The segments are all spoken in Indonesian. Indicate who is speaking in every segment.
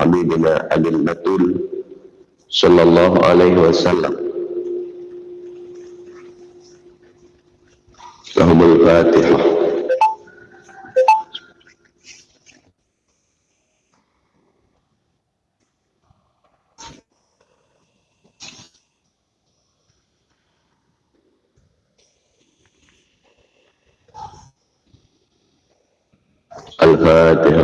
Speaker 1: حبيبنا أبي البتول صلى الله عليه وسلم لهم الفاتحة الفاتحة الفاتحة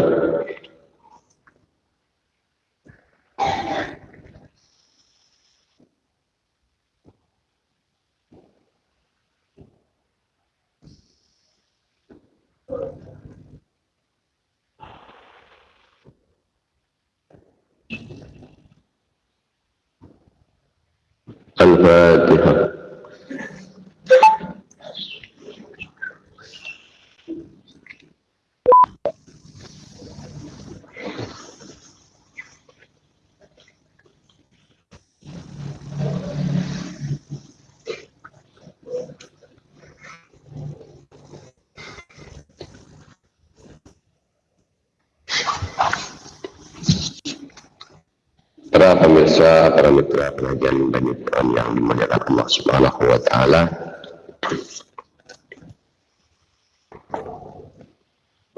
Speaker 1: Pengajian dan yang dimuliakan Allah Subhanahu wa taala.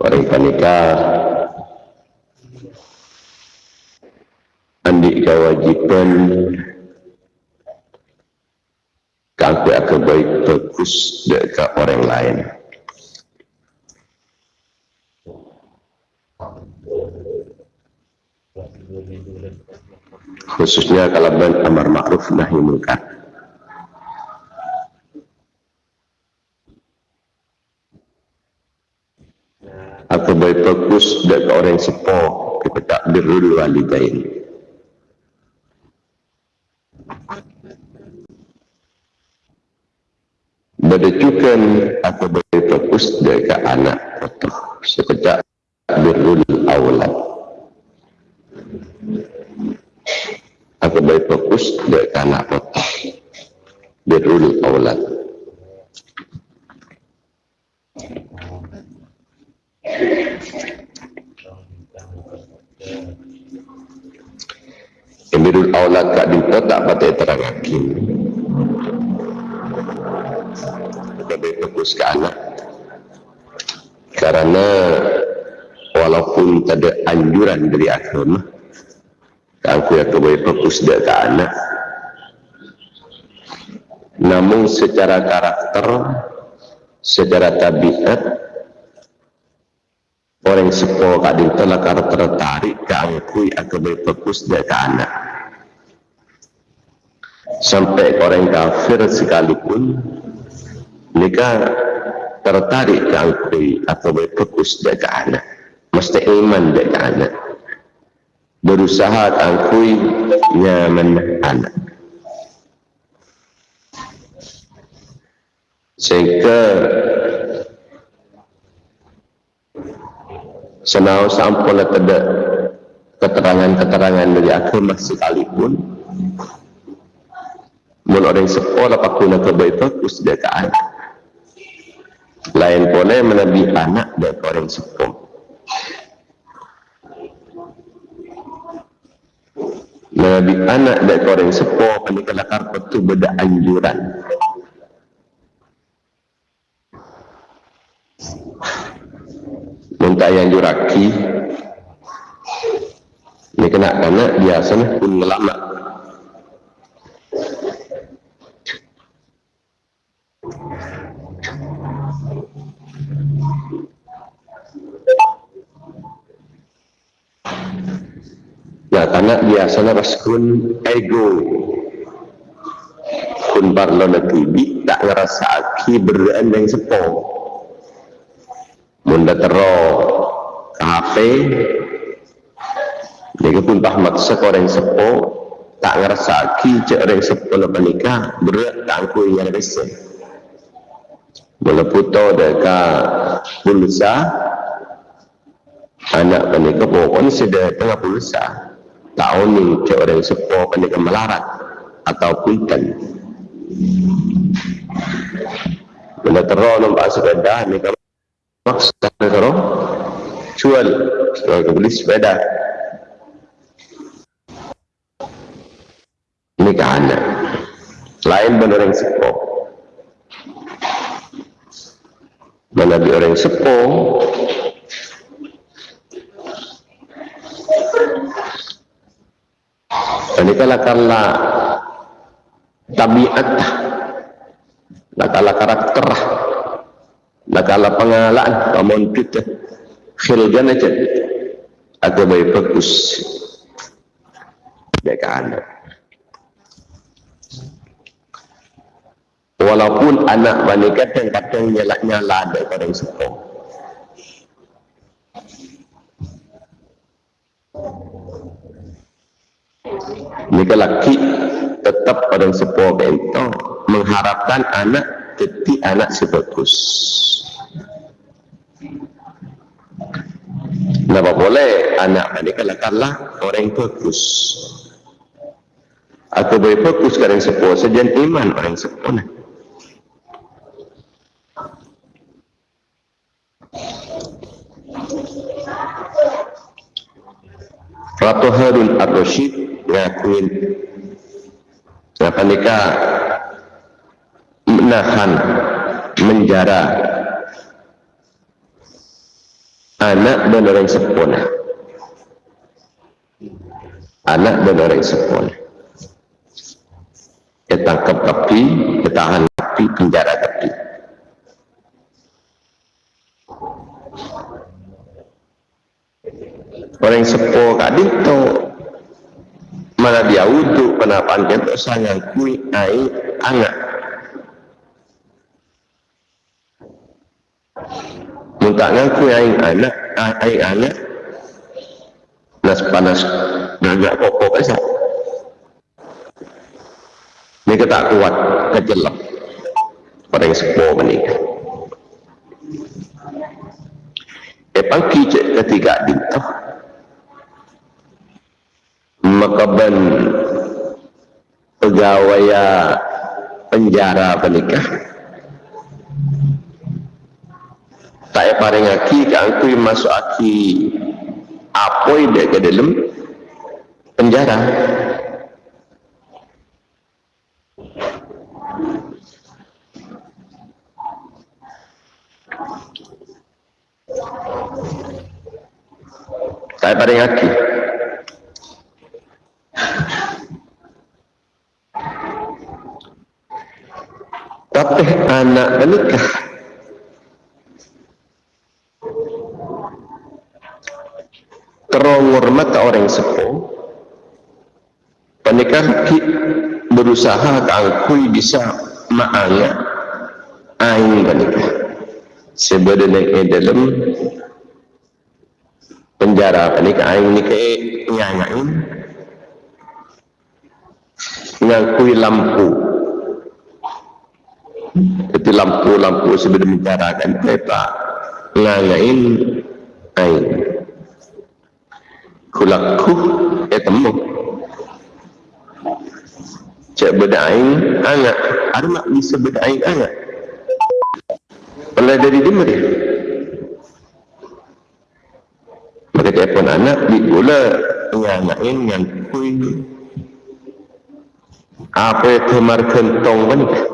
Speaker 1: Orang panikah andi kewajiban akan baik bagus dekat orang lain. Khususnya kalau ben amar ma'ruf nahi munkar. Atau baik fokus dari orang sepo kita birrul walidain. Berdecukan atau baik fokus dari anak atau sekejap birrul awlad. Aku baik fokus dari anak kota birrul aulad birrul aulad kak dinta tak patah terangakin kita baik fokus ke anak. Karena walaupun ada anjuran dari agama aku yang kebaik fokus dia ke anak. Namun secara karakter secara tabiat orang sepo kadin telah tertarik ke yang kebaik fokus dia ke anak. Sampai orang kafir sekalipun mereka tertarik ke aku atau fokus dia ke anak. Mesti iman ke anak berusaha tangkui nyaman anak sehingga senau sampun ada keterangan-keterangan dari agama sekalipun mun orang sekolah pakuna kebaik bagus dia ke anak. Lain boleh menabi anak dari orang sekolah Nabi anak dari orang sepo kali kala karpet tu beda anjuran. Minta yang juraki ini kena anak biasa pun lama Ya, karena biasanya raskun ego. Kun parlo na tibi tak ngerasa aki berdaan yang sepo. Munda tero HP Jadi pun pahmat sekorang sepo tak ngerasa aki cek orang sepo na panika berat tangku yang rese. Mula puto deka pulsa anak panika pokoknya sudah tengah pulsa taun cok orang sepo kenika melarat atau kuitan Bila teror nampak sepeda ni kamu maksud teror jual sebagai beli sepeda. Ini ke anak lain benar orang sepo. Mana di orang sepo? Ini kalau kala tabiat. Lah kala karakter lah kala pengalaan kamu kita khilgan aja. Atau baik bagus. Mereka anak walaupun anak bani kadang-kadang nyala-nyala daripada yang sepuh jika laki tetap pada sepuh bento mengharapkan anak jadi anak sebagus. Kenapa boleh anak ini kalau kalah orang bagus? Atau boleh fokus ke orang sejen iman orang sepuh Ratu Harun Ar-Rashid ngakuin apa nikah? Menahan menjara. Anak dan orang sempurna. Anak dan orang sempurna. Ketangkap tapi ketahan tapi penjara tapi orang sepuh kadi itu mana dia wudhu kenapa kita sangat kui ai angat minta ngaku ai anak ai anak. Nas panas nagak pokok esa ini kita kuat kejelap orang sepuh menikah. Epang kicik ketiga dintoh makaban pegawai penjara penikah. Tak paring aki ke masuk aki apa dia ke dalam penjara. Tak paring aki Tapi anak menikah. Terhormat orang sepuh. Penikah berusaha kangkui bisa maanga aing menikah sebenarnya dalam penjara penikah aing nikah nyanyain ngakui lampu jadi lampu-lampu sebelum mencarakan kereta. Ngalain ain. Kulaku ya temu cek bedain anak ada mak bisa bedain anak mulai dari dimari maka telepon anak di pula ngalain yang kui apa itu markentong menikah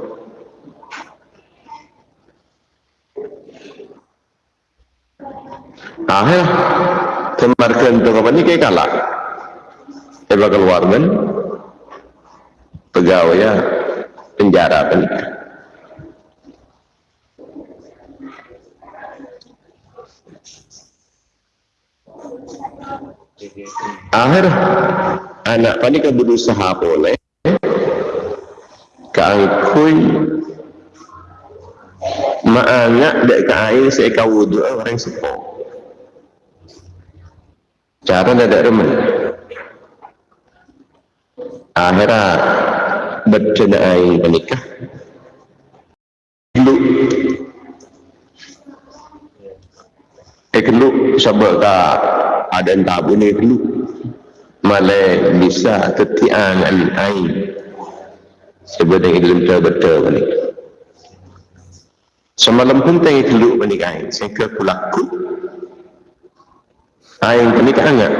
Speaker 1: Akhir kemarkan tu apa ni kayak kalah. Eba keluar kan pegawai ya penjara kan. Akhir anak panik berusaha boleh kangkui maanak dek kain seeka wudu orang sepuh cara tidak remen akhirnya berjenai menikah. Dulu eh dulu sebab ada tabu ni dulu malah bisa tetian ain sebenarnya dalam betul-betul menikah. Semalam pun tengok dulu menikah. Saya ke Aing ini kan enggak?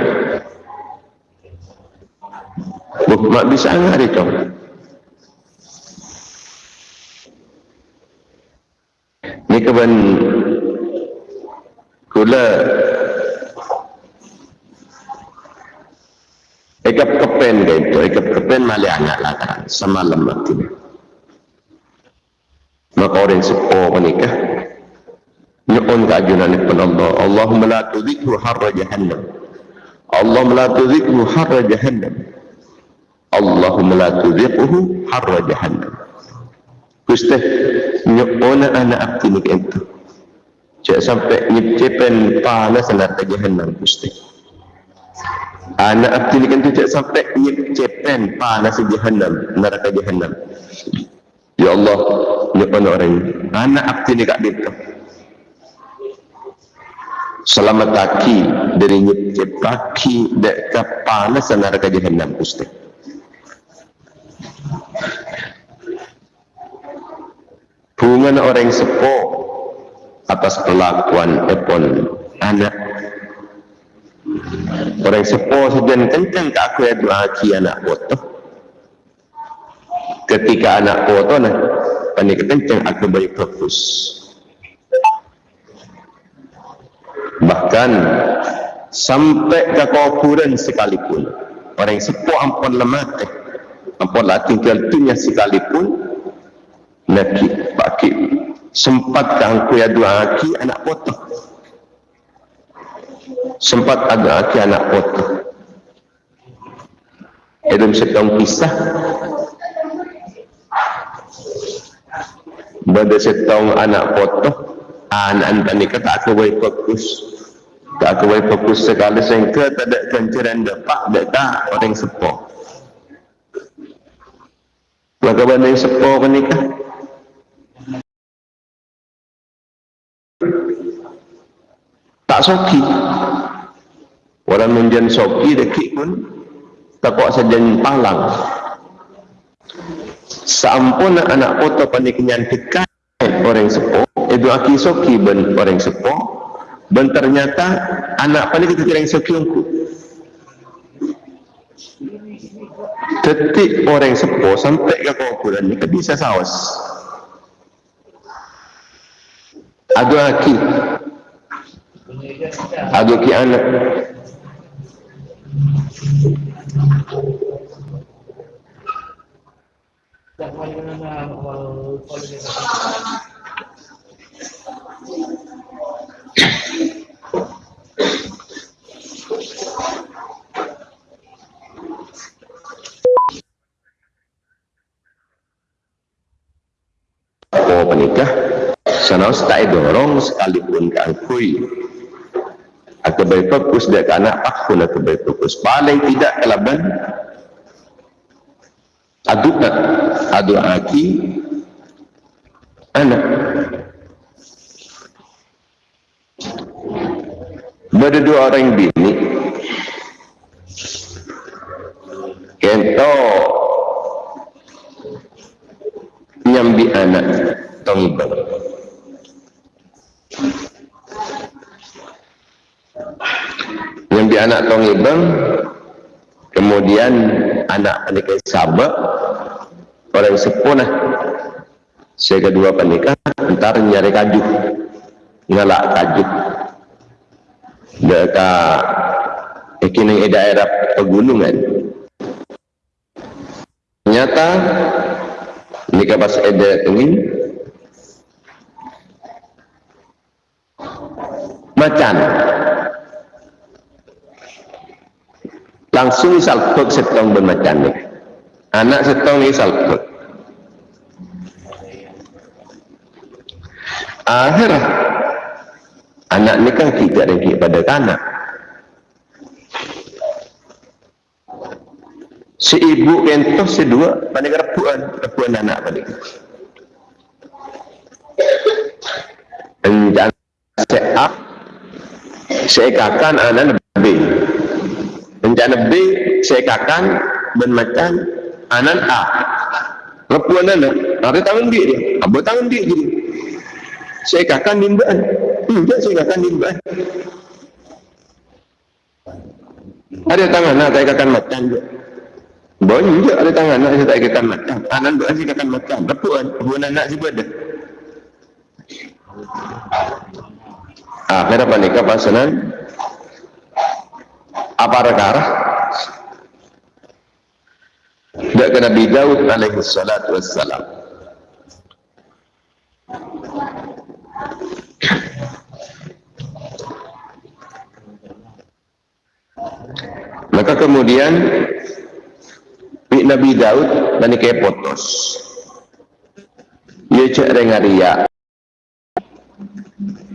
Speaker 1: Buh, mak bisa ngari kau. Ni keban kula Ekap kepen gitu, ekap kepen mali anak lah kan, semalam mati. Maka orang sepo menikah, pun Allah, Allahumma la tudhikhu harra jahannam. Allahumma la tudhikhu harra jahannam. Allahumma la tudhikhu harra jahannam. Gusti, nyuun anak abdi ni itu. Cak sampai nyecepen panas neraka jahannam Gusti anak abdi ni kan tidak sampai nyek cepen panas jahannam neraka jahannam ya Allah ni orang anak abdi ni selamat kaki dari nyek kaki dekat panas neraka jahannam Gusti hubungan orang sepo atas kelakuan epon anak Orang sepo sejen kencang ke aku ya ki anak foto. Ketika anak foto nah, panik kencang aku baik fokus. Bahkan sampai ke kuburan sekalipun. Orang sepo ampun lemah eh. ampun lah tinggal dunia sekalipun nak pakai sempat aku ya doa ki anak foto sempat ada aki anak foto Adam setong pisah. Pada setong anak foto anak-anak ni kata aku fokus tak boleh fokus sekali sehingga tak ada kenceran dapat tak tak orang sepo benda yang sepo menikah tak soki. Orang menjan soki dekik pun takut sejen palang seampun anak foto panik kenyan dekat orang sepo itu aki soki ben orang sepo ben ternyata anak panik kita kira soki ungku detik orang sepo sampai ke kuburan ni bisa sawas. Ada aki. Ada ki anak. Oh, penikah sana tak dorong sekalipun keangkui atau baik fokus dia ke anak aku nak baik fokus. Paling tidak kelaban aduk nak aduk aki anak. Bada dua orang bini Kento Nyambi anak Tongbang anak tong ibang kemudian pernikahan sahabat orang sepuna saya kedua pernikahan ntar nyari kaju ngelak kaju mereka ikini daerah pegunungan. Ternyata nikah pas ada tengin. Macan langsung salput setong bermacam ni anak setong ni salput akhir anak ni kan tidak lagi pada anak si ibu kentoh si dua pada repuan repuan anak pada dan seak seikakan anak Rencana B saya katakan bermacam anan A. Lepuan anak, ada tangan dia dia. Apa tangan dia jadi? Saya katakan nimbaan. Tidak saya katakan nimbaan. Ada tangan nak katakan macam dia. banyak ada tangan nak ikan macam anak buat saya ikan macam kan buat anak saya buat dah akhirnya panikah pasanan apa rekarah Dak Nabi Daud alaihi salatu wassalam. Maka kemudian Nabi Daud ke potos. Ia cek dengan ria.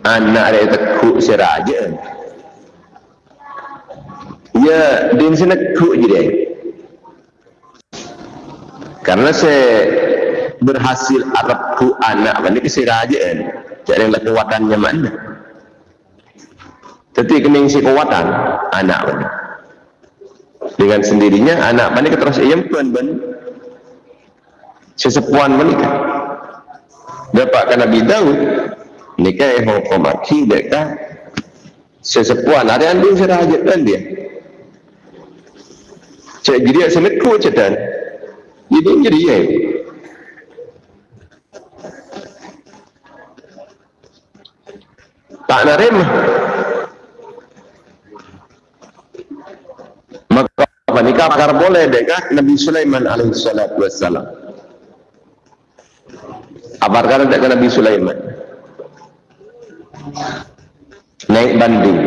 Speaker 1: Anak dia tekuk seraja. Ya, dia mesti nekuk je dia. Karena saya berhasil Arabku anak mana ke seraja Cek dengan kekuatannya mana. Tapi kening si kekuatan anak mana dengan sendirinya anak menikah terus ayam tuan ben sesepuan menikah dapatkan Nabi Daud nikah yang hukum aki dekat sesepuan. Ada yang dia serajat kan? Dia seneku cetan jadi jadi ya. Tak narima maka nikah pakar boleh dekat Nabi Sulaiman alaihi salatu wassalam kata dekat Nabi Sulaiman? Naik banding.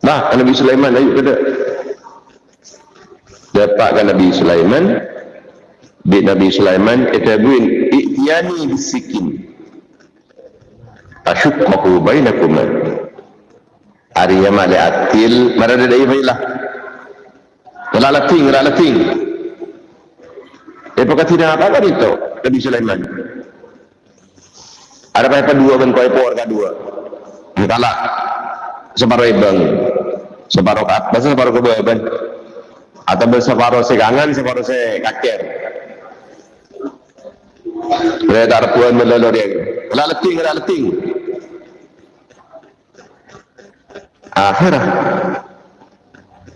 Speaker 1: Bah Nabi Sulaiman ayo kita dapatkan Nabi Sulaiman di Nabi Sulaiman kata buin i'yani bisikin asyukkahu bainakum Arya mali atil marada dai bailah Wala lating, wala lating. Eh, pagkat tidak apa-apa dito, Nabi Sulaiman. Ada pa dua ben ko ipor ka dua. Kala separo ibang separo kat, basta separo ko ben. Atau separo segangan, separo se kaker. Redar puan melolor yang. Wala lating, wala lating. Akhirah.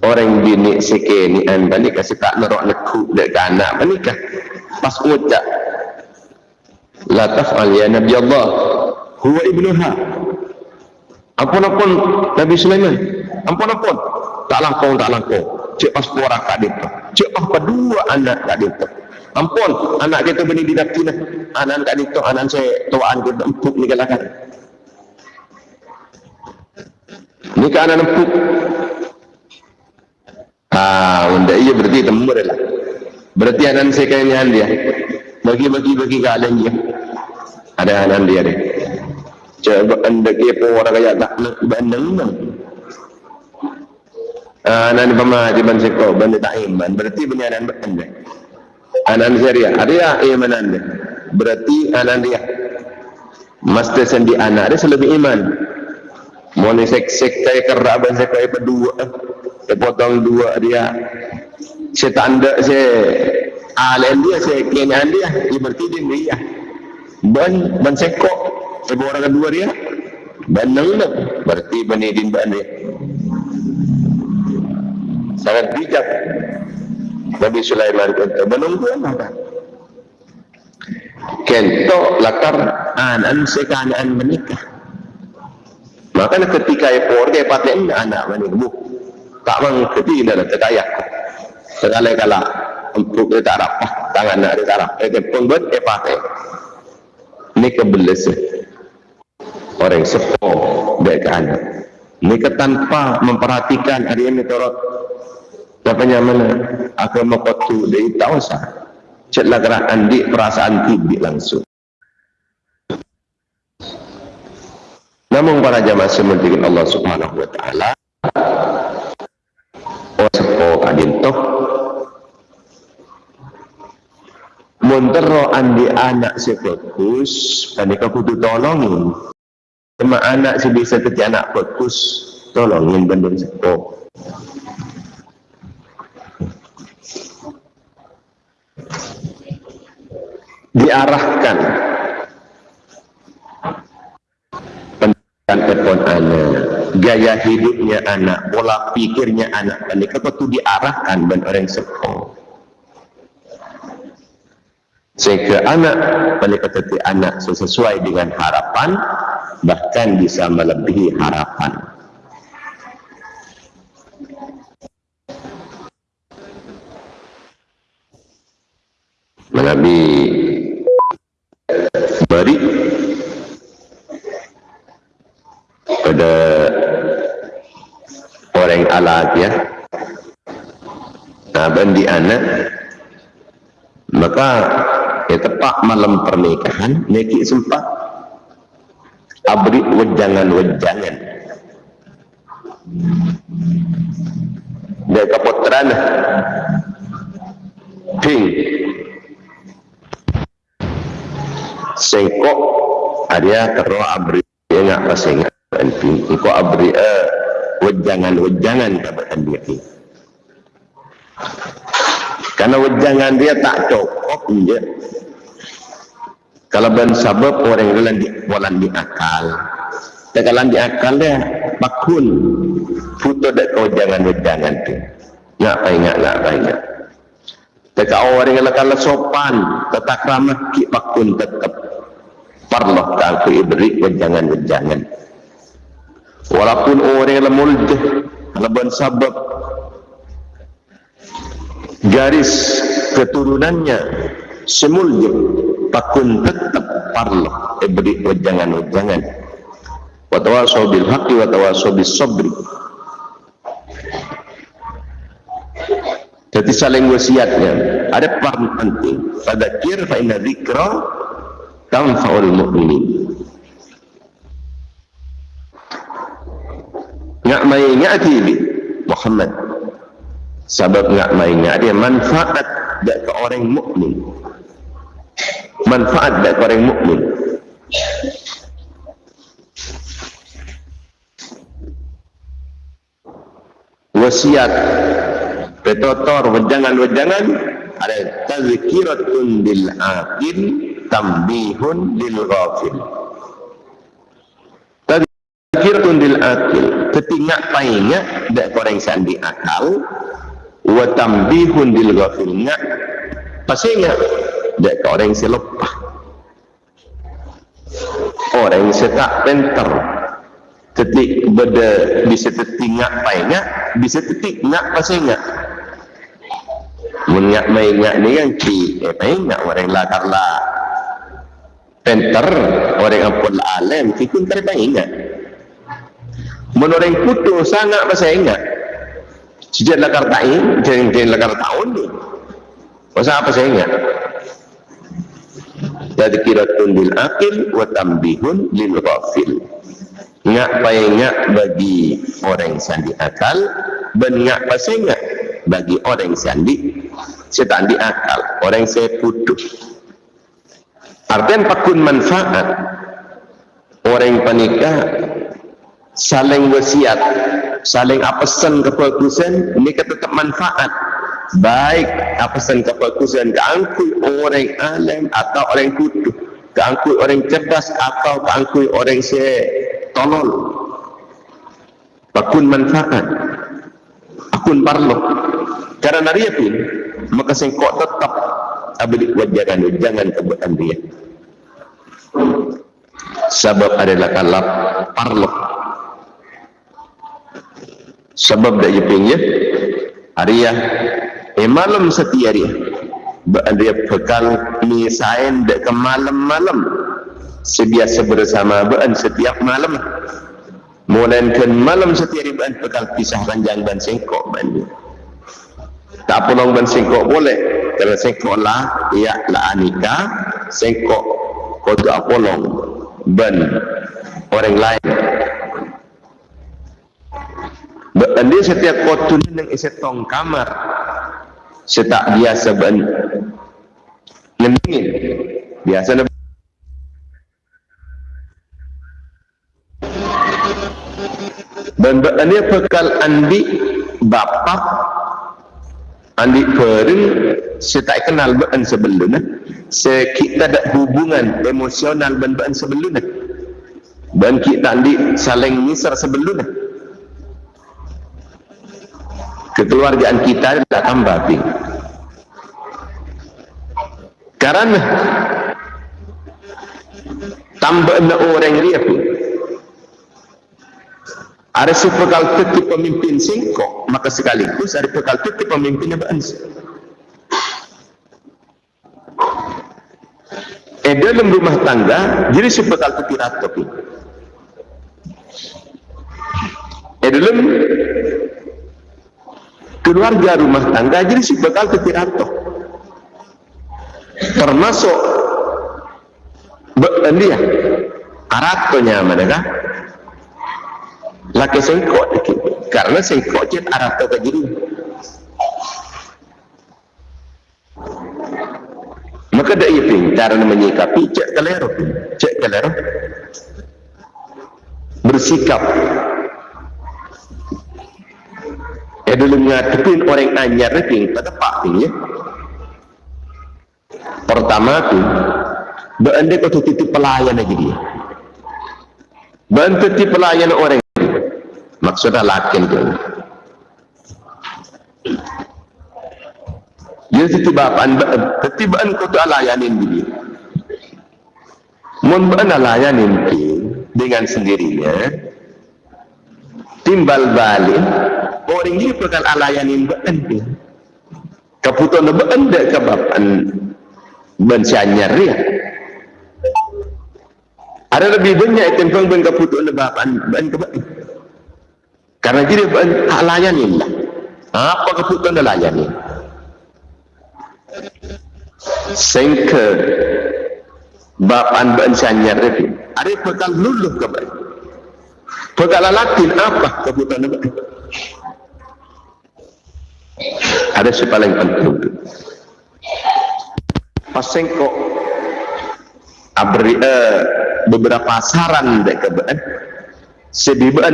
Speaker 1: Orang bini sekini anda ni kasih tak nerok neku dek anak menikah pas ucap la taf'al ya nabi Allah huwa ibnuha. Ampun ampun Nabi Sulaiman. Ampun ampun tak langkau tak langkau cik pas orang kat dia cik apa dua anak kat dia ampun anak kita bini di nakina anak kat dia anak saya tuan kita empuk ni kalakan ni kan anak empuk Ah, unda iya berarti temur lah. Berarti anan sekalian dia. Bagi-bagi bagi kalian dia. Ada anan dia deh. Coba anda kepo orang kaya tak nak bandeng Ah, anan pemahaman seko benda tak iman. Berarti punya anan anda. Anan syariah. Ada iman anda. Berarti anan dia. Mesti sendi anak dia selebih iman. Mau ni sek-sek kaya kerabat saya kaya berdua saya potong dua dia saya tanda saya alen dia saya kenyan dia dia berarti dia dia ban ban sekok saya orang kedua dia ban nang berarti benedin ban dia sangat bijak. Nabi Sulaiman kata menunggu apa? Kento lakar anan sekanaan menikah. Maka ketika keluarga paten anak menikah tak mengikuti dalam terkaya segala kala untuk dia tak rapah tangan nak dia tak rapah dia pun buat dia pakai. Ini kebelas orang sepuh dia ke anak. Ini tanpa memperhatikan hari ini turut Siapanya mana. Aku mau kotu dari tahu sah. Ceklah gerakan di perasaan tibi langsung. Namun para jamaah sementingin Allah subhanahu wa ta'ala sepo kadintok Montero andi anak si fokus panika kudu tolongin. Sama anak si bisa kerja anak fokus tolongin banding sepo diarahkan. Pendidikan epon anak gaya hidupnya anak pola pikirnya anak ini kata tu diarahkan dan orang sekolah sehingga anak pendekatan anak sesuai dengan harapan bahkan bisa melebihi harapan. Nabi. Beri pada orang alat ya. Nah, bandi anak. Maka ya tepat malam pernikahan neki sempat abri wejangan-wejangan. Dia kapotran ping sengkok ada kero abri. Enggak pasang ping engko abri eh wejangan-wejangan kepada dia karena wejangan dia tak cukup je kalau ben sabab orang dalam di walan di akal. Tekalan di akal dia bakun. Foto dak kau jangan wejangan tu ingat nak apa ingat. Teka orang yang kalau sopan tetap ramah ki bakun tetap perlu aku ibri wejangan-wejangan walaupun orang kalau ben sabab garis keturunannya semulje takun tetap parlo ebri wajangan-wajangan watawasaw bil haqqi watawasaw bis sabri. Jadi saling wasiatnya. Ada peran penting. Fadzakir fa inna dzikra tanfa'ul mu'minin ngak mai ngati Muhammad. Sebab ngak mai ngak dia manfaat dak ke orang mukmin. Manfaat dak ke orang mukmin. Wasiat. Petotor wejangan-wejangan. Ada tazkiratun bil aqil tambihun lil ghafil. Tazkiratun bil aqil ketingak painnya dak orang sandi akal. Wa tambihun dil ghafilnya pastinya dia ke orang yang lupa orang yang tak penter. Ketik beda bisa tertingak painnya bisa tertingak pastinya menyak mainyak ni kan ki. Eh painnya orang lah. karena penter orang yang pun alam kita terpainnya menurut yang putus sangat pastinya Sejak lakar ta'in, jeng-jeng lakar tahun ni. Masa apa saya ingat? Tadkiratun lil akil wa tambihun lil ghafil. Ngak payah bagi orang sandi akal dan ngak pasnya bagi orang sandi setandi akal, orang saya putus. Artinya pakun manfaat. Orang panikah saling wasiat saling apesan kebagusan ini tetap manfaat. Baik apesan kebagusan keangkui orang alim atau orang kudu keangkui orang cerdas atau keangkui orang se tolol. Bakun manfaat. Akun parlo karena dia pun maka sengkok tetap abdi wajaran jangan kebuatan dia. Sebab adalah kalap parlo sebab dah jepingnya Arya eh malam setia dia. Dia bekal misain dek ke malam-malam. Sebiasa bersama bean setiap malam. Mulakan malam setia dia bean bekal pisah ranjang dan sengkok banyak tak pulang ban sengkok boleh. Kerana sengkok lah ya lah anika sengkok kau tak pulang ban orang lain. Berarti setiap kotun yang isi tong kamar. Setak biasa ben ngendingin biasa na dan berarti bekal andi bapak andi pering setak kenal ben sebelumnya se kita ada hubungan emosional ben sebelumnya dan kita andi saling misar sebelumnya kekeluargaan kita adalah tambah Karena tambah orang dia pun ada si pekal teti pemimpin singkok maka sekaligus ada pekal teti pemimpin beransi eh dalam rumah tangga jadi si pekal teti ratok eh dalam keluarga rumah tangga jadi si pekal teti ratok termasuk dia aratonya laki sengkok karena sengkok cet arah ke jadi maka dah ia pintar menyikapi cek kelero cek kelero bersikap. Ya dulu ngadepin orang anyar pada pak ni ya pertama tu beranda kau titip pelayan lagi. Dia beranda titip pelayan orang maksudnya lakin tu. Dia titibaan titibaan kau tu layanin dia. Mun bana layanin dengan sendirinya timbal balik orang ini bakal alayanin baan keputusan baan dek kebapan bensanyar ya ada lebih banyak tentang ben keputusan baan baan karena jadi hak layanin lah. Apa keputusan dia layani? Sehingga bapan bersanyar itu. Ada bekal luluh ke baik. Bekal latin apa keputusan dia? Ada si paling penting. Pasang kok abri uh, beberapa saran dek kebaan sebibaan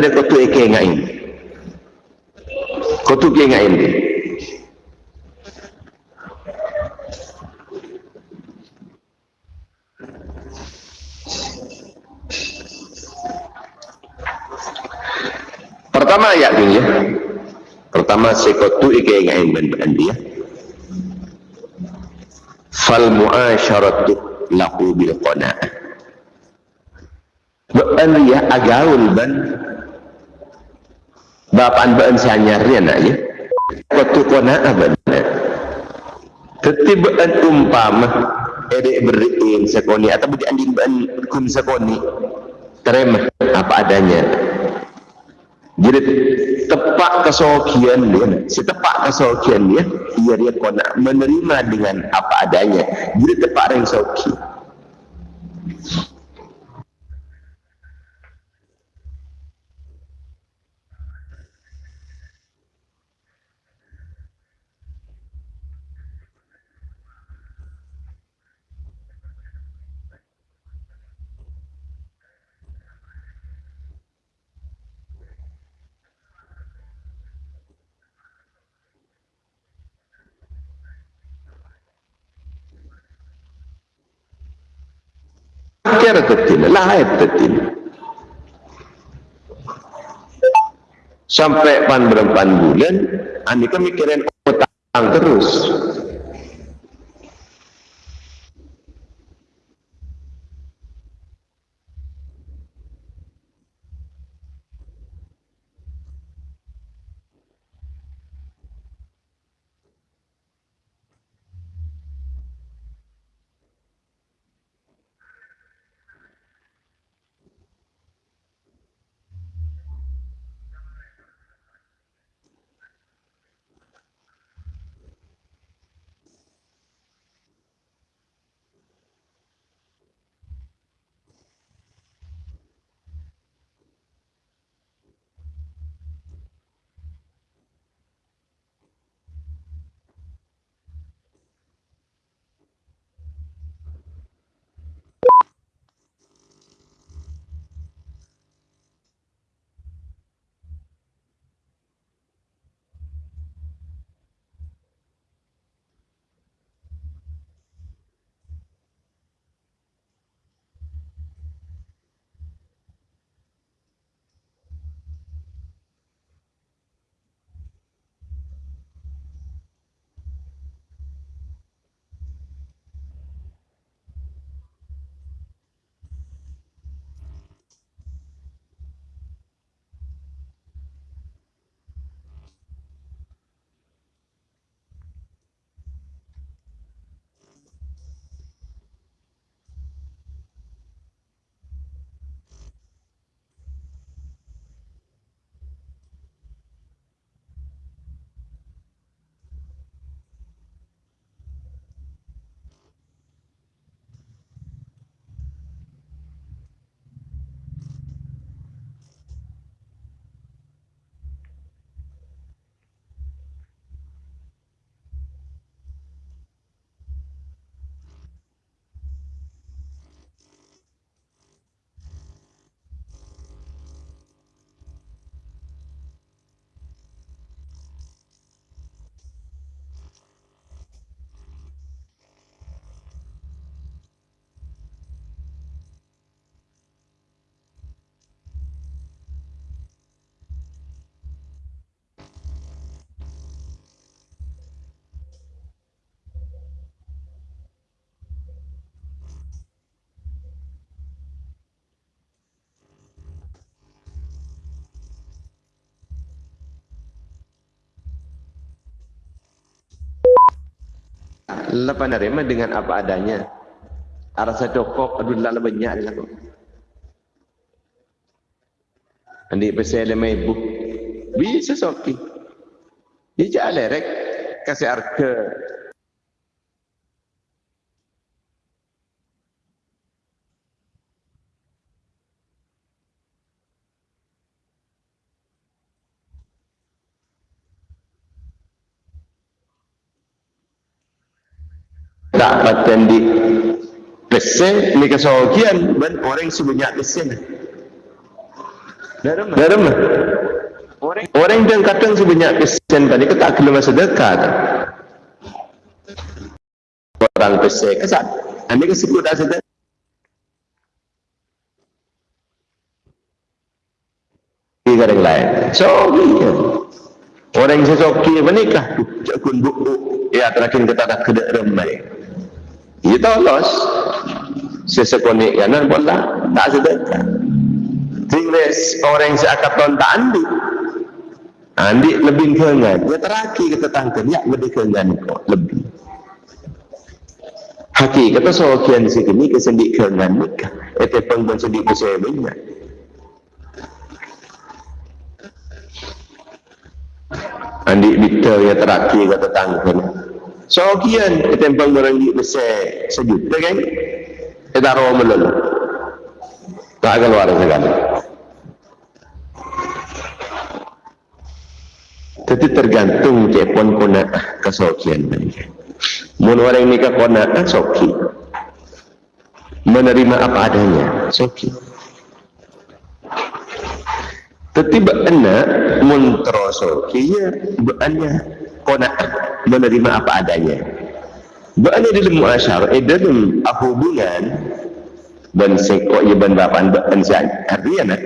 Speaker 1: dek kau tu eke ngain kau tu ingat ini pertama ini ya. Pertama sekotu ike ingat ben ben dia fal muasyaratu lahu bil qanaah ya agaul ban bapaan baan sanyar dia nak ya? Waktu kona abana ketibaan umpama ede beriin sekoni atau budi andin baan kun sekoni terima apa adanya. Jadi tepak kesokian dia si tepak kesokian dia ia dia kona menerima dengan apa adanya. Jadi tepak yang soki lahir tetin sampai pan berapa bulan andi kemikiran otak terus lepas nerima dengan apa adanya? Rasa cokok aduh lah banyak lah kok Andi pasal lemah ibu bisa soki. Dia jalan lerek kasih harga tak paten di pesen ni kesokian ben orang sebanyak pesen dalam dalam orang orang yang kadang sebanyak pesen tadi kita kena masa dekat? Orang pesen kesat anda kesebut dah di garang lain. So iya orang sesoki menikah cakun buku ya terakhir kita tak kedak remai kita los. Sesekonik kanan bola tak sedekah tingles orang seakaton tak andi. Andi lebih kengan ya teraki kita tangkan ya lebih kengan kok. Lebih. Haki kata sokian sikini kesendik kengan nikah. Itu pun sedik besar banyak andi bitter ya teraki kata tangkan So kian ketempang merenggit besar sejuta kan? Kita roh melulu. Tak keluar sekali. Tapi tergantung cepon kona kesokian mereka. Mun orang ke kona soki. Menerima apa adanya soki. Tapi beana mun terosoki ya beana kona menerima apa adanya. Berani dalam muasyar, eh dalam hubungan dan sekok ya ban bapan ban sian artinya nak.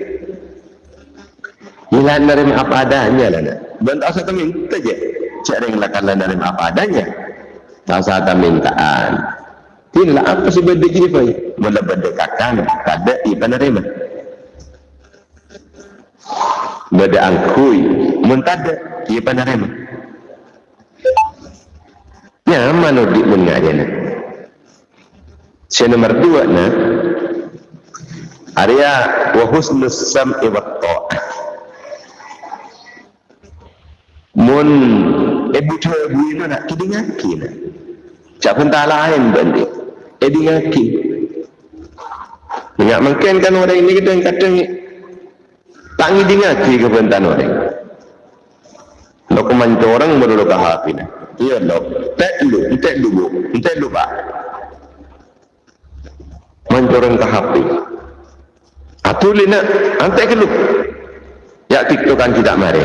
Speaker 1: Ila menerima apa adanya lah nak. Dan tak usah minta je. Cak ring lakan menerima apa adanya. Tak usah mintaan. Tidak apa sih benda gini pak? Mula berdekakan, tak ada iba menerima. Beda angkui, muntada, ia menerima. Ya, mana di punya aja nak. Si nomor dua nak. Arya wa husnus sam'i wa ta'ah. Mun ibu tu ibu itu nak kidi ngaki nak. Cak pun tak lain bandi. Edi ngaki. Ingat mungkin kan orang ini kita yang kata ni. Tak ngidi ngaki ke pentan orang. Lokuman orang baru lokah hafi nak. Iya lo, tak lu, tak lu bu, tak lu ba. Manjoran ke HP. Atuli nak, antai ke lu. Ya tiktokan tidak mari.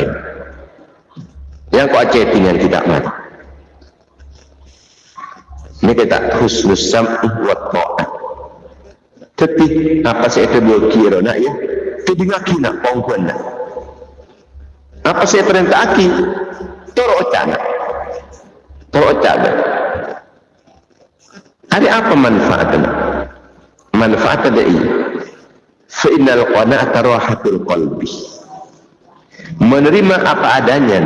Speaker 1: Yang kau chattingan tidak mari. Ini kita husnus sam'u wa ta'ah. Tapi apa saya terbuat kira nak ya? Tapi ngaki nak pongkuan nak. Apa saya perintah aki? Toro ocana. Procab. Ada apa manfaatnya? Manfaat ada ini. Fa'innal qana'ata rahatul qalbi. Menerima apa adanya.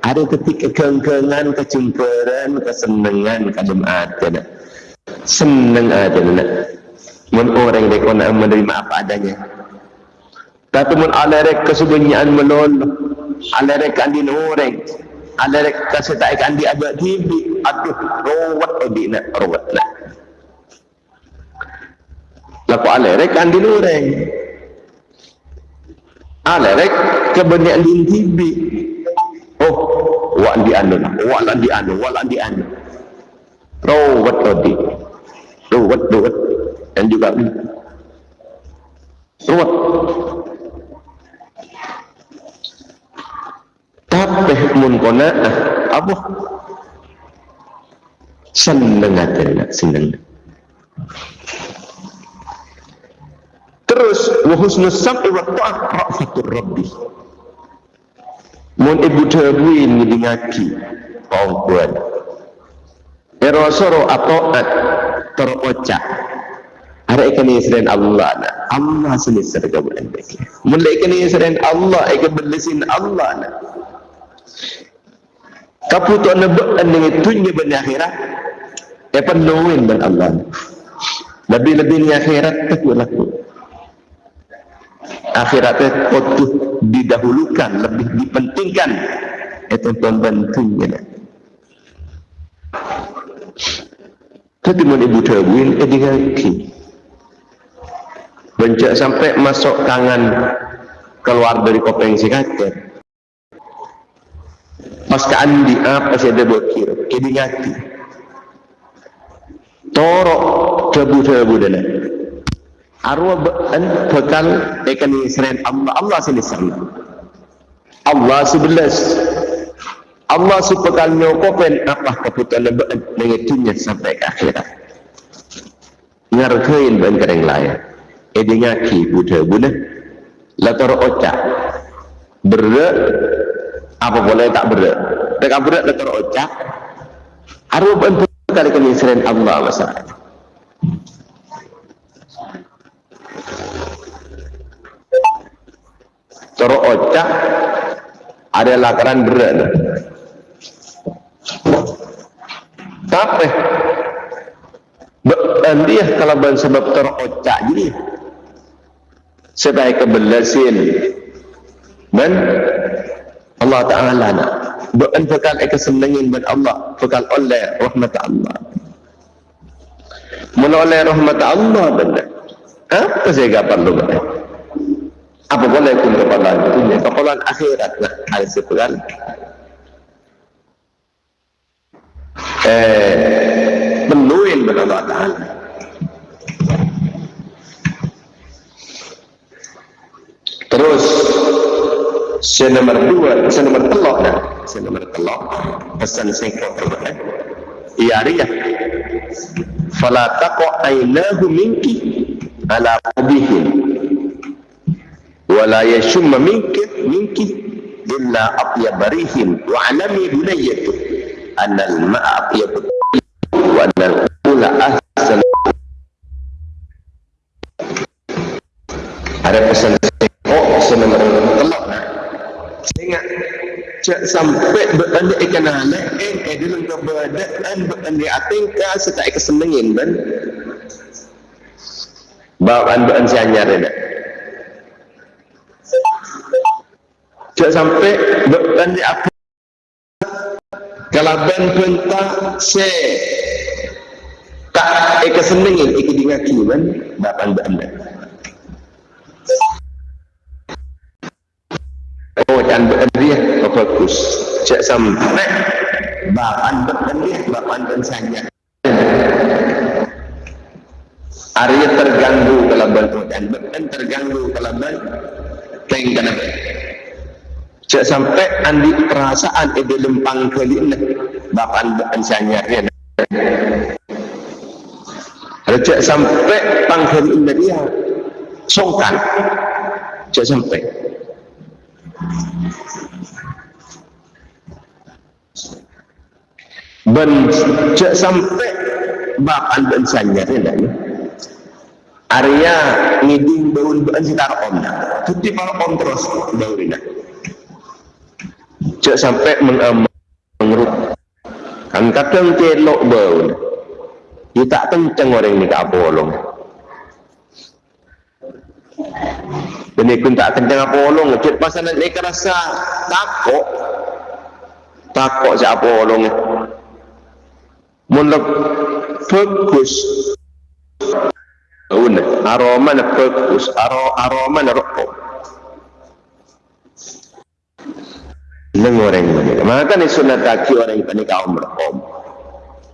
Speaker 1: Ada ketika kengkengan, kecemperan, kesenangan, kadem ada nak. Senang aja nak. Mun orang kena menerima apa adanya. Tapi mun alerek kesebenyaan melol, alerek andin orang, ada kasih tak ikan di agak TV aduh rawat odi nak rawat nak laku alerek kan di lureng? Alerek kebenaran di TV oh wak di anu lah wak lah di anu wak lah di anu. Rawat odi rawat rawat dan juga rawat tapi mun kona apa? Seneng aja seneng. Terus wa husnus sam'i wa ta'ah rafatur rabbi. Mun ibu terbuin ni ngaki pangkuan erosoro atoat terocak ada ikan selain Allah na Allah sini serga bulan mulai ikan selain Allah ikan berlesin Allah na kaputo na ba ang tunnya ba akhirat eh penuhin dan Allah. Lebih-lebih ni akhirat tu laku. Akhiratnya kotuh didahulukan lebih dipentingkan. Itu pembantunya tapi mau ibu terbuin eh dengan ki bencak sampai masuk tangan keluar dari kopeng si kacer pas ke andi apa sih ada bokir ini ngati. Torok tebu-tebu dana arwah an bekal ikan seren Allah Allah sini sana Allah sebelas Allah supekal nyokopen apa keputusan lebat mengitunya sampai ke akhirat. Ngarkein ban kereng lain. Ini ngaki buda buda latar ocak. Berat apa boleh tak berat tak berat letak ocak arwah bantu kali kami seren Allah masalah Toro ocak ada lakaran berat. Tapi dia kalau ban sebab toro ocak jadi sebaik kebelasin dan Allah Ta'ala nak bukan eka senengin ben Allah bekal oleh rahmat Allah. Menoleh rahmat Allah benar apa saya gak perlu benar apa boleh pun kepalan punya. Kepalan akhirat lah. Hal sepekal eh penuhin ben Allah Ta'ala. Terus Sen nomor dua, sen nomor telok dah. Sen nomor telok, pesan singkat terbaik. Ya Arya. Fala taqa ainahu minki ala abihim. Wala yashumma minki minki illa atyabarihim wa alami bunayyatu anna al-ma'a atyabu wa anna al-ula ahsan ada pesan oh sen nomor telok dah ingat cak sampai beranda ikan anak eh eh dalam keberadaan beranda atingka serta ikan senengin kan bawaan beranda sianyar ada cak sampai beranda apa kalau ben pentah se. Tak ikan senengin ikan dingaki kan bawaan beranda Oh, berdiri oh, bagus. Cek sampai bahan berdiri, bahan dan saja. Arya terganggu kalau bantu dan bahan terganggu kalau bantu. Kain kenapa? Cek sampai andi perasaan ide lempang kelina bahan bahan saja. Cek sampai pangkelin dia songkan. Cek sampai ben cek sampai bakan ben sanyar ya Arya ngiding baun ben sitar om tuti para om terus baurina cek sampai mengeruk kan kadang celok baun kita kenceng orang ini tak bolong. Ini pun tak kencang apa olong ngecet pasal nak naik rasa takut. Takut siapa olong mulak fokus Una, aroma na aro, aroma na rokok. Nang orang ini. Maka ni sunat kaki orang ini kaum rokok.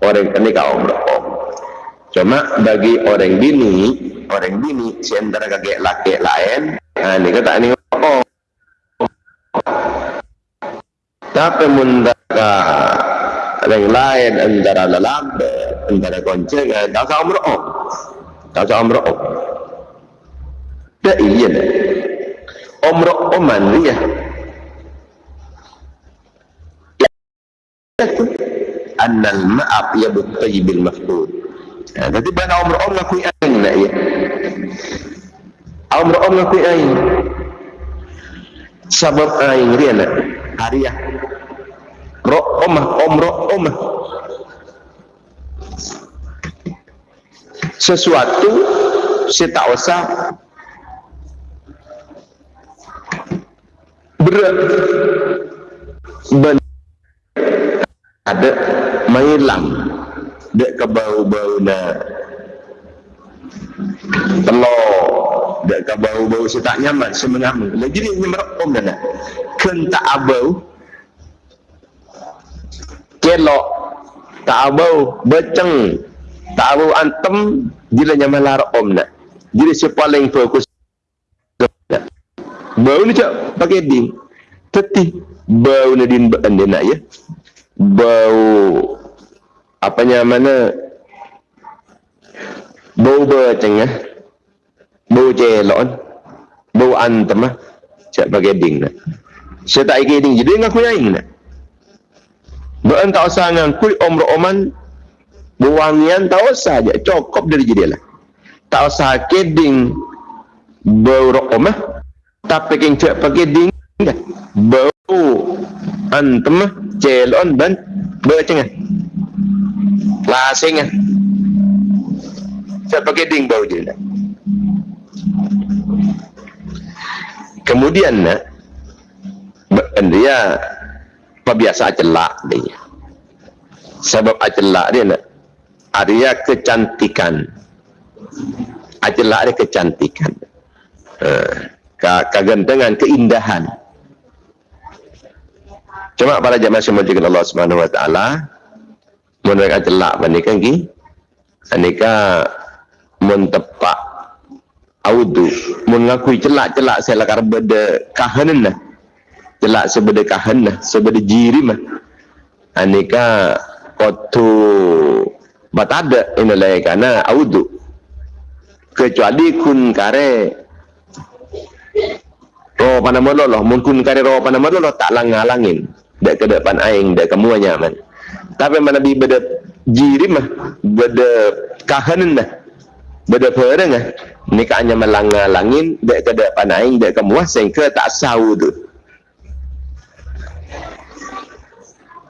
Speaker 1: Orang ini kaum rokok. Cuma bagi orang bini, orang bini, si antara kakek laki lain, ni kata ni oh. Tapi mundaka yang lain antara lelabe, antara konceng, tak usah umroh. Tak usah umroh. Tak iya dah. Umroh oman dia. Annal ma'ab ya butayibil mafdud. Jadi bana umroh om ngakui aing nak ya. Umrah om ngakui aing. Sebab aing dia nak hariah. Ro omah omro omah. sesuatu saya tak usah berat. Ada mailang dek ke bau-bau na telur dek ke bau-bau saya tak nyaman saya mengamu lagi ni nyemerekom dah kentak abau kelok tak abau beceng tak abau antem bila nyaman om nak. Jadi si paling fokus. Bau ni cak pakai ding teti bau ni din nak ya. Bau apanya mana? Bau beceng ya. Bau celon bau antem ah cak pakai ding nak. Saya tak ingin ding jadi ngaku yang nak Bukan tak usah ngangkui om oman buangian tak usah aja cukup dari jadi lah. Tak usah keding bau rokom ah tapi keng cek pakai ding bau antem ah celon ban beceng ah lasing ah cek pakai ding bau je lah. Kemudian nak dia apa biasa celak dia sebab acelak dia nak Arya kecantikan. Ajelak dia kecantikan. Uh, kegantengan, keindahan. Cuma para jemaah semua juga Allah Subhanahu Wa Taala menurut ajelak bandingkan ki, anika mentepak audu mengakui celak-celak saya lakar beda kahanan celak sebeda kahan lah sebeda jirim lah anika kotu batada inalai kana audu. Kecuali kun kare ro pada mololo mun kun kare ro pada mololo tak langalangin. Dek ke depan aing dek kamu nyaman tapi mana bi beda jirim mah beda kahanan dah beda pereng ah ni ka hanya melangalangin dek ke depan aing dek kamu sehingga tak sah tu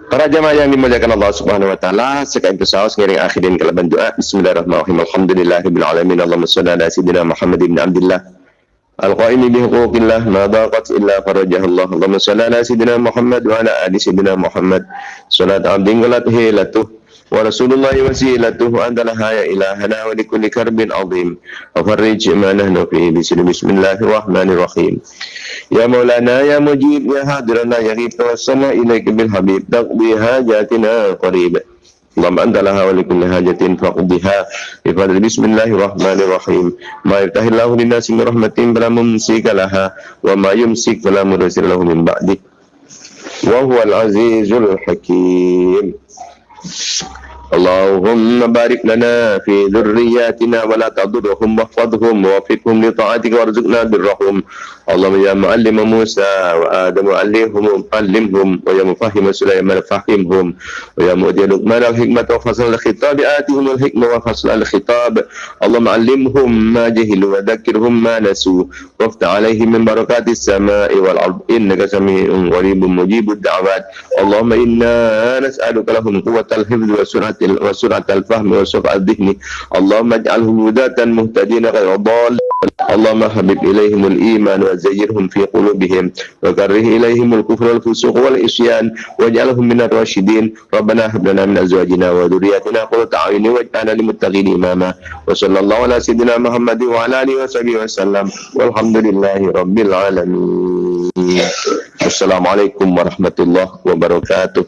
Speaker 1: Para jemaah yang dimuliakan Allah Subhanahu wa taala, sekalian bersaus ngiring akhirin kalaban doa. Bismillahirrahmanirrahim. Alhamdulillahirabbil alamin. Allahumma shalli ala sayyidina Muhammad ibn Abdullah. Al-qaimi bi huquqillah ma daqat illa farajah Allah. Allahumma shalli ala sayyidina Muhammad wa ala ali sayyidina Muhammad. Salat abdin qalat hilatuh ورسول الله وسيلته أنت لها يا إلهنا ولكل كرب عظيم وفرج ما نحن فيه بسم الله الرحمن الرحيم يا مولانا يا مجيب يا هادرنا يا غيب توسلنا إليك بالحبيب تقضي حاجاتنا قريب اللهم أنت لها ولكل حاجة فقضها بفضل بسم الله الرحمن الرحيم ما يفتح الله للناس من رحمة فلا ممسك لها وما يمسك فلا مرسل له من بعده وهو العزيز الحكيم Tchau. اللهم بارك لنا في ذرياتنا ولا تضرهم واحفظهم ووفقهم لطاعتك وارزقنا برهم. اللهم يا معلم موسى وآدم علمهم علمهم. ويا مفهم سليمان فهمهم. ويا مؤتي لقمان الحكمة وفصل الخطاب آتهم الحكمة وفصل الخطاب. اللهم علمهم ما جهلوا وذكرهم ما نسوا. وافتح عليهم من بركات السماء والأرض إنك سميع قريب مجيب الدعوات. اللهم إنا نسألك لهم قوة الحفظ وسرعة وسرعة الفهم وسرعة الذهن. اللهم اجعلهم هداة مهتدين غير ضال اللهم حبب إليهم الإيمان وزيرهم في قلوبهم وكره إليهم الكفر والفسوق والعصيان واجعلهم من الراشدين. ربنا هب لنا من أزواجنا وذرياتنا قرة أعين واجعلنا للمتقين إماما. وصلى الله على سيدنا محمد وعلى آله وصحبه وسلم. والحمد لله رب العالمين. السلام عليكم ورحمة الله وبركاته.